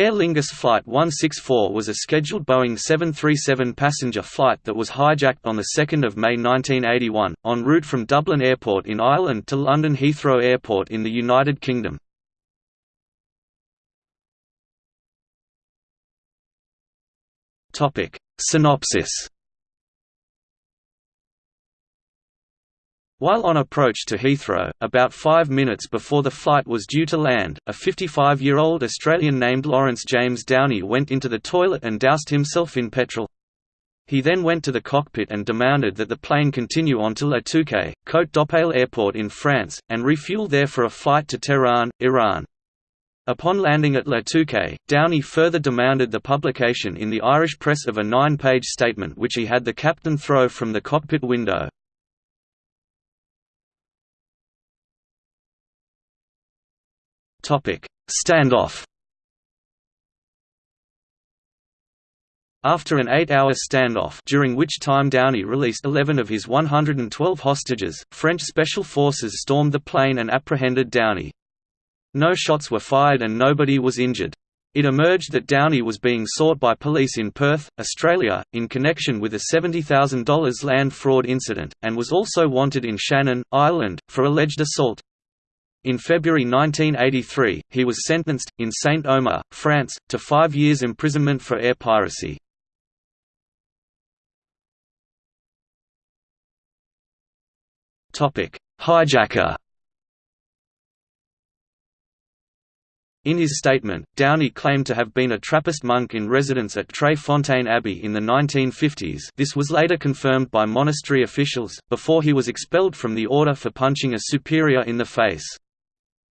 Aer Lingus Flight 164 was a scheduled Boeing 737 passenger flight that was hijacked on 2 May 1981, en route from Dublin Airport in Ireland to London Heathrow Airport in the United Kingdom. Synopsis While on approach to Heathrow, about five minutes before the flight was due to land, a 55-year-old Australian named Lawrence James Downey went into the toilet and doused himself in petrol. He then went to the cockpit and demanded that the plane continue on to Le Touquet, Côte d'Opale Airport in France, and refuel there for a flight to Tehran, Iran. Upon landing at Le Touquet, Downey further demanded the publication in the Irish press of a nine-page statement which he had the captain throw from the cockpit window. Standoff After an eight-hour standoff during which time Downey released 11 of his 112 hostages, French special forces stormed the plane and apprehended Downey. No shots were fired and nobody was injured. It emerged that Downey was being sought by police in Perth, Australia, in connection with a $70,000 land fraud incident, and was also wanted in Shannon, Ireland, for alleged assault. In February 1983, he was sentenced, in Saint-Omer, France, to five years imprisonment for air piracy. Hijacker In his statement, Downey claimed to have been a Trappist monk in residence at Tre Fontane Abbey in the 1950s this was later confirmed by monastery officials, before he was expelled from the order for punching a superior in the face.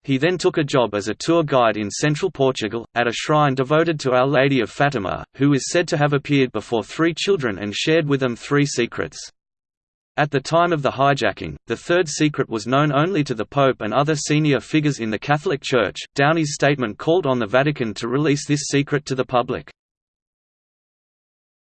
He then took a job as a tour guide in central Portugal, at a shrine devoted to Our Lady of Fatima, who is said to have appeared before three children and shared with them three secrets. At the time of the hijacking, the third secret was known only to the Pope and other senior figures in the Catholic Church. Downey's statement called on the Vatican to release this secret to the public.